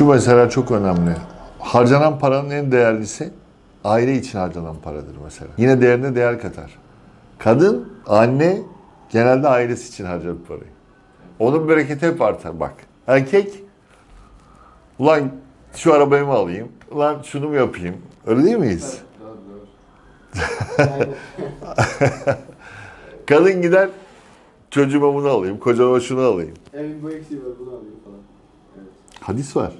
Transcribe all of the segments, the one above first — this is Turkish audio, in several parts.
Şu mesela çok önemli. Harcanan paranın en değerlisi aile için harcanan paradır mesela. Yine değerine değer katar. Kadın, anne genelde ailesi için harcar parayı. Onun bereketi hep artar bak. Erkek, ulan şu arabayı mı alayım, ulan şunu mu yapayım? Öyle değil miyiz? Kadın gider, çocuğuma bunu alayım, kocama şunu alayım. Evin bu eksiği var bunu alayım falan. Evet. Hadis var.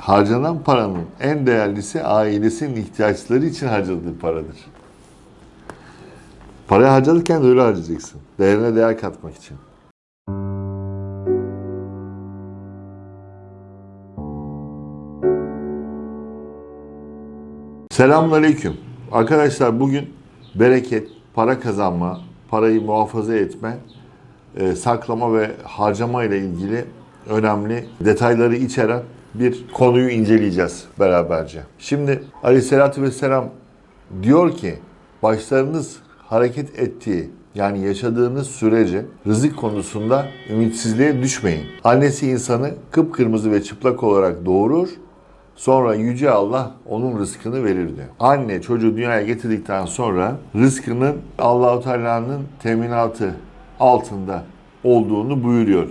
Harcanan paranın en değerlisi ailesinin ihtiyaçları için harcadığı paradır. Parayı harcarken de öyle harcayacaksın. Değerine değer katmak için. Selamünaleyküm. Arkadaşlar bugün bereket, para kazanma, parayı muhafaza etme, e, saklama ve harcama ile ilgili önemli detayları içeren bir konuyu inceleyeceğiz beraberce. Şimdi Aleyhisselatü Vesselam diyor ki başlarınız hareket ettiği yani yaşadığınız sürece rızık konusunda ümitsizliğe düşmeyin. Annesi insanı kıpkırmızı ve çıplak olarak doğurur. Sonra Yüce Allah onun rızkını verir diyor. Anne çocuğu dünyaya getirdikten sonra rızkının Allahu Teala'nın teminatı altında olduğunu buyuruyor.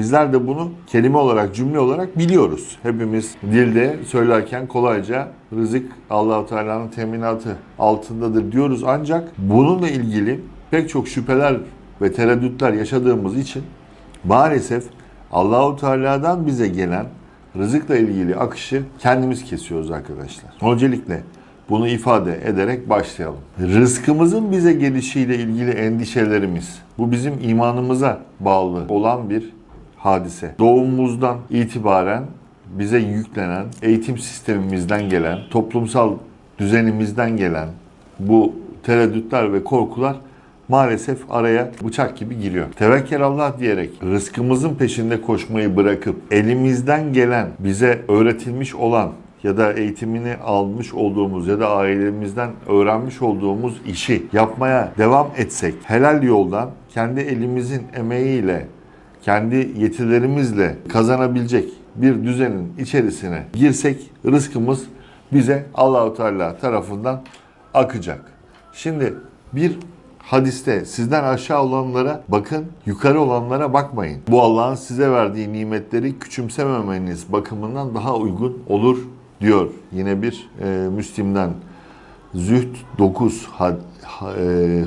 Bizler de bunu kelime olarak, cümle olarak biliyoruz. Hepimiz dilde söylerken kolayca rızık Allahu Teala'nın teminatı altındadır diyoruz. Ancak bununla ilgili pek çok şüpheler ve tereddütler yaşadığımız için maalesef Allahu Teala'dan bize gelen rızıkla ilgili akışı kendimiz kesiyoruz arkadaşlar. Öncelikle bunu ifade ederek başlayalım. Rızkımızın bize gelişiyle ilgili endişelerimiz, bu bizim imanımıza bağlı olan bir hadise. Doğumumuzdan itibaren bize yüklenen, eğitim sistemimizden gelen, toplumsal düzenimizden gelen bu tereddütler ve korkular maalesef araya bıçak gibi giriyor. Tevekkül Allah diyerek rızkımızın peşinde koşmayı bırakıp elimizden gelen, bize öğretilmiş olan ya da eğitimini almış olduğumuz ya da ailemizden öğrenmiş olduğumuz işi yapmaya devam etsek, helal yoldan kendi elimizin emeğiyle, kendi yetilerimizle kazanabilecek bir düzenin içerisine girsek rızkımız bize Allahu Teala tarafından akacak. Şimdi bir hadiste sizden aşağı olanlara bakın, yukarı olanlara bakmayın. Bu Allah'ın size verdiği nimetleri küçümsememeniz bakımından daha uygun olur diyor. Yine bir e, Müslim'den Zühd 9 had, ha-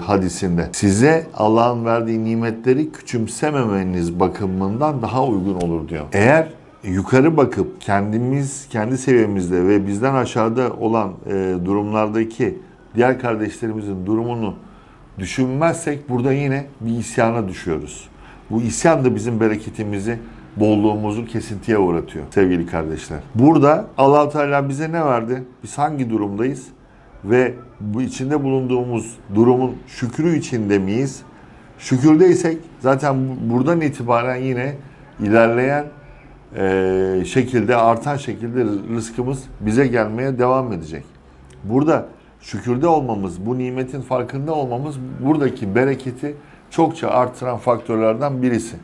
hadisinde. Size Allah'ın verdiği nimetleri küçümsememeniz bakımından daha uygun olur diyor. Eğer yukarı bakıp kendimiz kendi seviyemizde ve bizden aşağıda olan e, durumlardaki diğer kardeşlerimizin durumunu düşünmezsek burada yine bir isyana düşüyoruz. Bu isyan da bizim bereketimizi, bolluğumuzu kesintiye uğratıyor sevgili kardeşler. Burada allah Teala bize ne verdi? Biz hangi durumdayız? Ve bu içinde bulunduğumuz durumun şükrü içinde miyiz? Şükürdeysek zaten bu- buradan itibaren yine ilerleyen eee, şekilde, artan şekilde rızkımız bize gelmeye devam edecek. Burada şükürde olmamız, bu nimetin farkında olmamız buradaki bereketi çokça artıran faktörlerden birisi.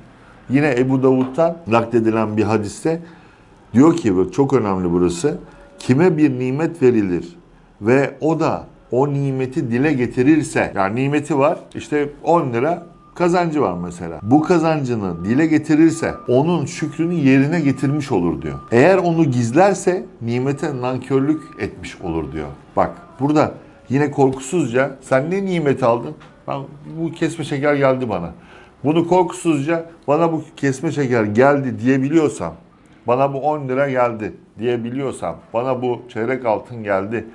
Yine Ebu Davud'dan nakledilen bir hadiste diyor ki çok önemli burası. Kime bir nimet verilir ve o da o nimeti dile getirirse yani nimeti var işte 10 lira kazancı var mesela. Bu kazancını dile getirirse onun şükrünü yerine getirmiş olur diyor. Eğer onu gizlerse nimete nankörlük etmiş olur diyor. Bak burada yine korkusuzca sen ne nimet aldın? Ben, bu kesme şeker geldi bana. Bunu korkusuzca bana bu kesme şeker geldi diyebiliyorsam, bana bu 10 lira geldi diyebiliyorsam, bana bu çeyrek altın geldi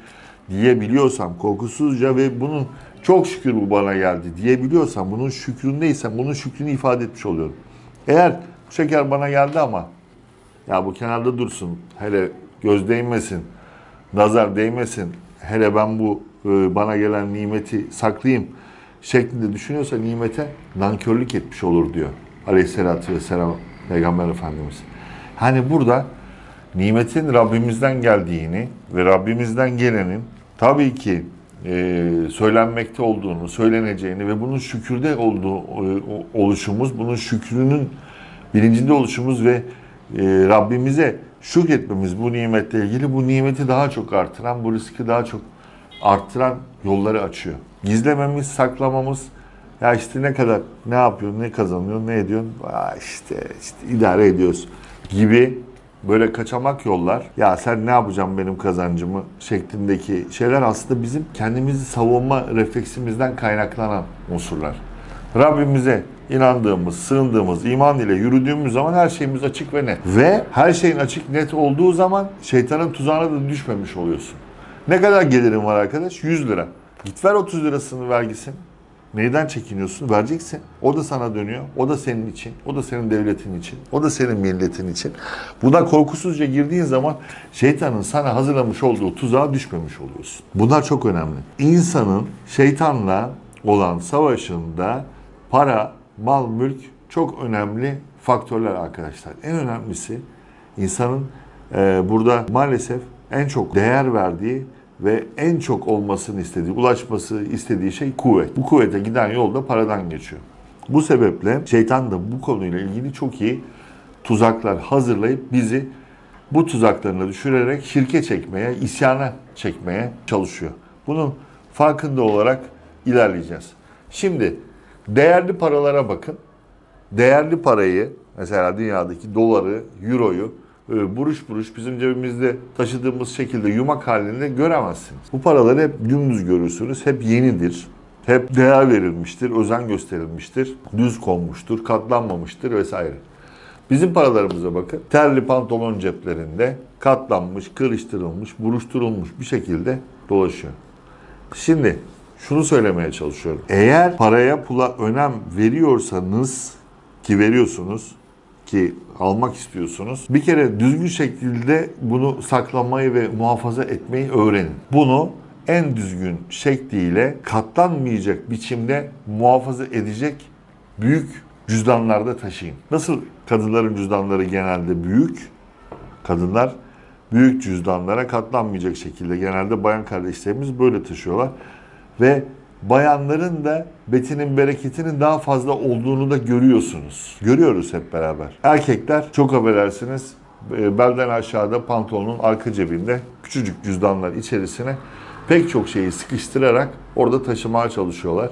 diyebiliyorsam korkusuzca ve bunun çok şükür bu bana geldi diyebiliyorsam, bunun şükründeysem bunun şükrünü ifade etmiş oluyorum. Eğer bu şeker bana geldi ama ya bu kenarda dursun, hele göz değmesin, nazar değmesin, hele ben bu e, bana gelen nimeti saklayayım şeklinde düşünüyorsa nimete nankörlük etmiş olur diyor. Aleyhisselatü vesselam Peygamber Efendimiz. Hani burada nimetin Rabbimizden geldiğini ve Rabbimizden gelenin tabii ki e, söylenmekte olduğunu, söyleneceğini ve bunun şükürde olduğu e, oluşumuz, bunun şükrünün bilincinde oluşumuz ve e, Rabbimize şükretmemiz bu nimetle ilgili bu nimeti daha çok artıran, bu riski daha çok arttıran yolları açıyor. Gizlememiz, saklamamız, ya işte ne kadar, ne yapıyorsun, ne kazanıyorsun, ne ediyorsun, işte, işte idare ediyoruz gibi böyle kaçamak yollar, ya sen ne yapacaksın benim kazancımı şeklindeki şeyler aslında bizim kendimizi savunma refleksimizden kaynaklanan unsurlar. Rabbimize inandığımız, sığındığımız, iman ile yürüdüğümüz zaman her şeyimiz açık ve net. Ve her şeyin açık net olduğu zaman şeytanın tuzağına da düşmemiş oluyorsun. Ne kadar gelirin var arkadaş? 100 lira. Git ver 30 lirasını vergisini. Neyden çekiniyorsun? Vereceksin. O da sana dönüyor. O da senin için. O da senin devletin için. O da senin milletin için. Buna korkusuzca girdiğin zaman şeytanın sana hazırlamış olduğu tuzağa düşmemiş oluyorsun. Bunlar çok önemli. İnsanın şeytanla olan savaşında para, mal, mülk çok önemli faktörler arkadaşlar. En önemlisi insanın e, burada maalesef en çok değer verdiği ve en çok olmasını istediği, ulaşması istediği şey kuvvet. Bu kuvvete giden yol da paradan geçiyor. Bu sebeple şeytan da bu konuyla ilgili çok iyi tuzaklar hazırlayıp bizi bu tuzaklarına düşürerek şirke çekmeye, isyana çekmeye çalışıyor. Bunun farkında olarak ilerleyeceğiz. Şimdi değerli paralara bakın. Değerli parayı mesela dünyadaki doları, euroyu buruş buruş bizim cebimizde taşıdığımız şekilde yumak halinde göremezsiniz. Bu paraları hep dümdüz görürsünüz. Hep yenidir. Hep değer verilmiştir, özen gösterilmiştir, düz konmuştur, katlanmamıştır vesaire. Bizim paralarımıza bakın. Terli pantolon ceplerinde katlanmış, kırıştırılmış, buruşturulmuş bir şekilde dolaşıyor. Şimdi şunu söylemeye çalışıyorum. Eğer paraya pula önem veriyorsanız ki veriyorsunuz ki almak istiyorsunuz. Bir kere düzgün şekilde bunu saklamayı ve muhafaza etmeyi öğrenin. Bunu en düzgün şekliyle katlanmayacak biçimde muhafaza edecek büyük cüzdanlarda taşıyın. Nasıl kadınların cüzdanları genelde büyük? Kadınlar büyük cüzdanlara katlanmayacak şekilde genelde bayan kardeşlerimiz böyle taşıyorlar. Ve bayanların da betinin bereketinin daha fazla olduğunu da görüyorsunuz. Görüyoruz hep beraber. Erkekler çok affedersiniz e, belden aşağıda pantolonun arka cebinde küçücük cüzdanlar içerisine pek çok şeyi sıkıştırarak orada taşımaya çalışıyorlar.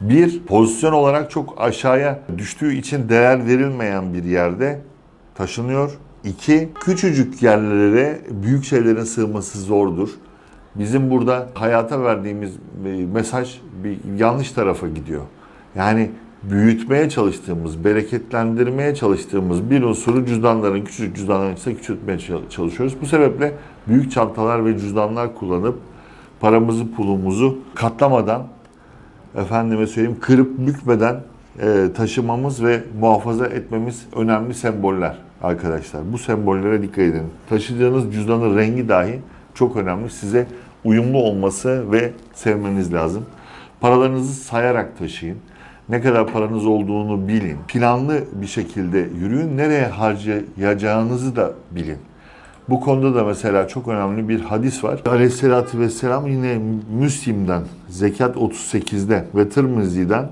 Bir, pozisyon olarak çok aşağıya düştüğü için değer verilmeyen bir yerde taşınıyor. İki, küçücük yerlere büyük şeylerin sığması zordur. Bizim burada hayata verdiğimiz e, mesaj bir yanlış tarafa gidiyor. Yani büyütmeye çalıştığımız, bereketlendirmeye çalıştığımız bir unsuru cüzdanların, küçücük cüzdanların ise küçültmeye çalışıyoruz. Bu sebeple büyük çantalar ve cüzdanlar kullanıp paramızı, pulumuzu katlamadan, efendime söyleyeyim kırıp bükmeden e, taşımamız ve muhafaza etmemiz önemli semboller arkadaşlar. Bu sembollere dikkat edin. Taşıdığınız cüzdanın rengi dahi çok önemli. Size uyumlu olması ve sevmeniz lazım. Paralarınızı sayarak taşıyın. Ne kadar paranız olduğunu bilin. Planlı bir şekilde yürüyün. Nereye harcayacağınızı da bilin. Bu konuda da mesela çok önemli bir hadis var. Aleyhisselatü Vesselam yine Müslim'den, Zekat 38'de ve Tirmizi'den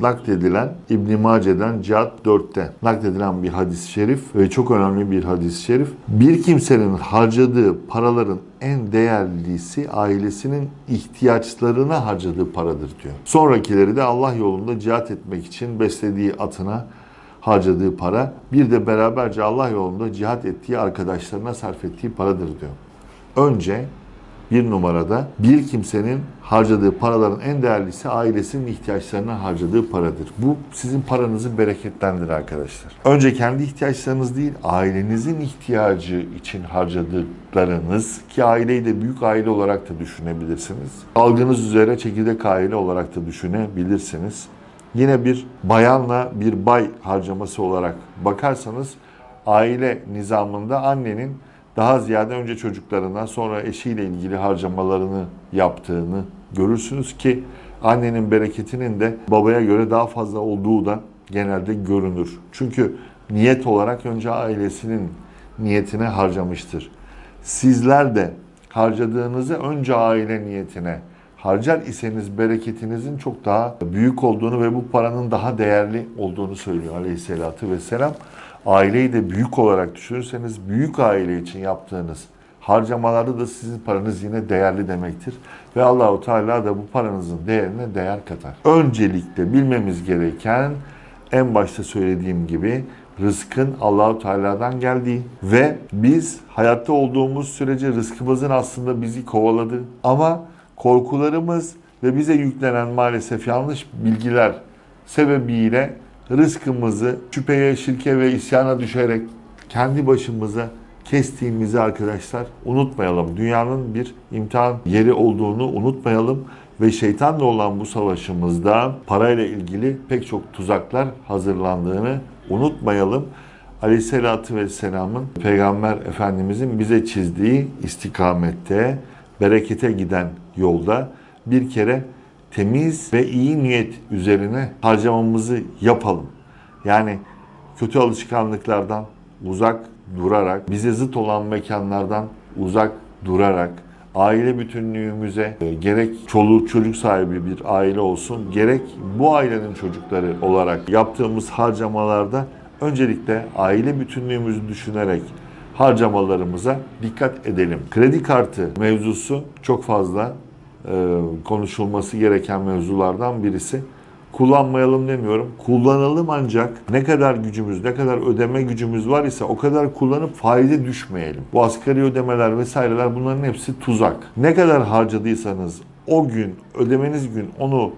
nakledilen İbn Mace'den Cihat 4'te nakledilen bir hadis-i şerif ve çok önemli bir hadis-i şerif. Bir kimsenin harcadığı paraların en değerlisi ailesinin ihtiyaçlarına harcadığı paradır diyor. Sonrakileri de Allah yolunda cihat etmek için beslediği atına harcadığı para, bir de beraberce Allah yolunda cihat ettiği arkadaşlarına sarf ettiği paradır diyor. Önce bir numarada bir kimsenin harcadığı paraların en değerlisi ailesinin ihtiyaçlarına harcadığı paradır. Bu sizin paranızı bereketlendirir arkadaşlar. Önce kendi ihtiyaçlarınız değil, ailenizin ihtiyacı için harcadıklarınız ki aileyi de büyük aile olarak da düşünebilirsiniz. Algınız üzere çekirdek aile olarak da düşünebilirsiniz. Yine bir bayanla bir bay harcaması olarak bakarsanız aile nizamında annenin daha ziyade önce çocuklarına sonra eşiyle ilgili harcamalarını yaptığını görürsünüz ki annenin bereketinin de babaya göre daha fazla olduğu da genelde görünür. Çünkü niyet olarak önce ailesinin niyetine harcamıştır. Sizler de harcadığınızı önce aile niyetine harcar iseniz bereketinizin çok daha büyük olduğunu ve bu paranın daha değerli olduğunu söylüyor aleyhissalatü vesselam. Aileyi de büyük olarak düşünürseniz büyük aile için yaptığınız harcamalarda da sizin paranız yine değerli demektir. Ve Allahu Teala da bu paranızın değerine değer katar. Öncelikle bilmemiz gereken en başta söylediğim gibi rızkın Allahu Teala'dan geldiği ve biz hayatta olduğumuz sürece rızkımızın aslında bizi kovaladığı ama korkularımız ve bize yüklenen maalesef yanlış bilgiler sebebiyle rızkımızı şüpheye, şirke ve isyana düşerek kendi başımıza kestiğimizi arkadaşlar unutmayalım. Dünyanın bir imtihan yeri olduğunu unutmayalım ve şeytanla olan bu savaşımızda parayla ilgili pek çok tuzaklar hazırlandığını unutmayalım. Aleyhisselatü Vesselam'ın Peygamber Efendimizin bize çizdiği istikamette, berekete giden yolda bir kere temiz ve iyi niyet üzerine harcamamızı yapalım. Yani kötü alışkanlıklardan uzak durarak, bize zıt olan mekanlardan uzak durarak, aile bütünlüğümüze e, gerek çoluk çocuk sahibi bir aile olsun, gerek bu ailenin çocukları olarak yaptığımız harcamalarda öncelikle aile bütünlüğümüzü düşünerek harcamalarımıza dikkat edelim. Kredi kartı mevzusu çok fazla konuşulması gereken mevzulardan birisi. Kullanmayalım demiyorum. Kullanalım ancak ne kadar gücümüz, ne kadar ödeme gücümüz var ise o kadar kullanıp faize düşmeyelim. Bu asgari ödemeler vesaireler bunların hepsi tuzak. Ne kadar harcadıysanız o gün, ödemeniz gün onu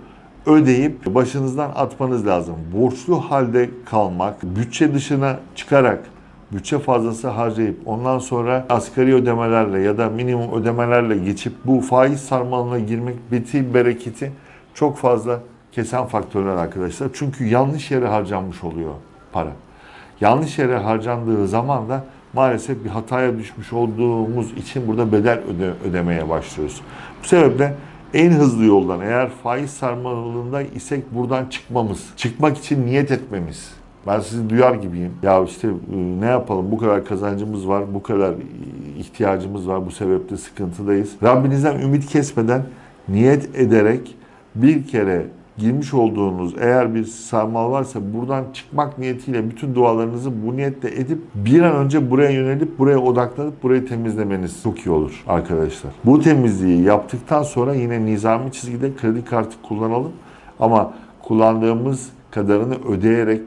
ödeyip başınızdan atmanız lazım. Borçlu halde kalmak, bütçe dışına çıkarak bütçe fazlası harcayıp ondan sonra asgari ödemelerle ya da minimum ödemelerle geçip bu faiz sarmalına girmek beti bereketi çok fazla kesen faktörler arkadaşlar. Çünkü yanlış yere harcanmış oluyor para. Yanlış yere harcandığı zaman da maalesef bir hataya düşmüş olduğumuz için burada bedel öde, ödemeye başlıyoruz. Bu sebeple en hızlı yoldan eğer faiz sarmalında isek buradan çıkmamız, çıkmak için niyet etmemiz. Ben sizi duyar gibiyim. Ya işte e, ne yapalım bu kadar kazancımız var, bu kadar ihtiyacımız var, bu sebeple sıkıntıdayız. Rabbinizden ümit kesmeden niyet ederek bir kere girmiş olduğunuz eğer bir sarmal varsa buradan çıkmak niyetiyle bütün dualarınızı bu niyetle edip bir an önce buraya yönelip buraya odaklanıp burayı temizlemeniz çok iyi olur arkadaşlar. Bu temizliği yaptıktan sonra yine nizami çizgide kredi kartı kullanalım ama kullandığımız kadarını ödeyerek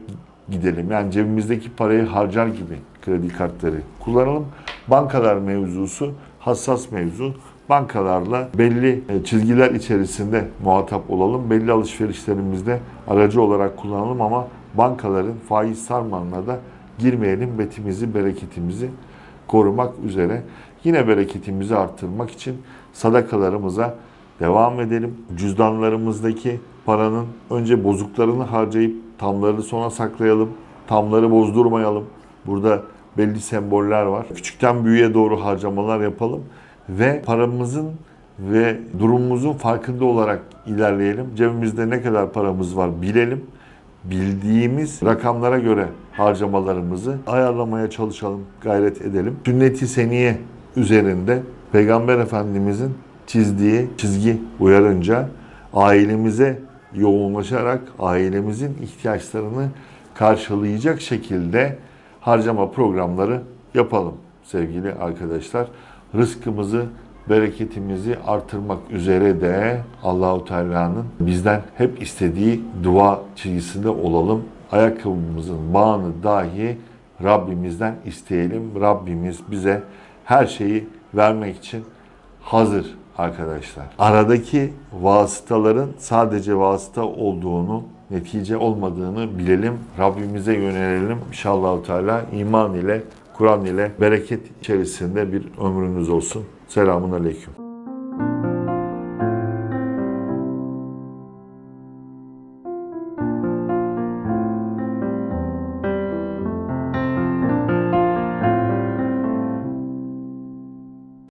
gidelim. Yani cebimizdeki parayı harcar gibi kredi kartları kullanalım. Bankalar mevzusu hassas mevzu bankalarla belli e, çizgiler içerisinde muhatap olalım. Belli alışverişlerimizde aracı olarak kullanalım ama bankaların faiz sarmalına da girmeyelim. Betimizi, bereketimizi korumak üzere. Yine bereketimizi arttırmak için sadakalarımıza devam edelim. Cüzdanlarımızdaki paranın önce bozuklarını harcayıp tamlarını sona saklayalım. Tamları bozdurmayalım. Burada belli semboller var. Küçükten büyüğe doğru harcamalar yapalım ve paramızın ve durumumuzun farkında olarak ilerleyelim. Cebimizde ne kadar paramız var bilelim. Bildiğimiz rakamlara göre harcamalarımızı ayarlamaya çalışalım, gayret edelim. Sünnet-i seniye üzerinde Peygamber Efendimizin çizdiği çizgi uyarınca ailemize yoğunlaşarak ailemizin ihtiyaçlarını karşılayacak şekilde harcama programları yapalım sevgili arkadaşlar rızkımızı, bereketimizi artırmak üzere de Allahu Teala'nın bizden hep istediği dua çizgisinde olalım. Ayakkabımızın bağını dahi Rabbimizden isteyelim. Rabbimiz bize her şeyi vermek için hazır arkadaşlar. Aradaki vasıtaların sadece vasıta olduğunu, netice olmadığını bilelim. Rabbimize yönelelim. İnşallah Teala iman ile Kur'an ile bereket içerisinde bir ömrünüz olsun. Selamun Aleyküm.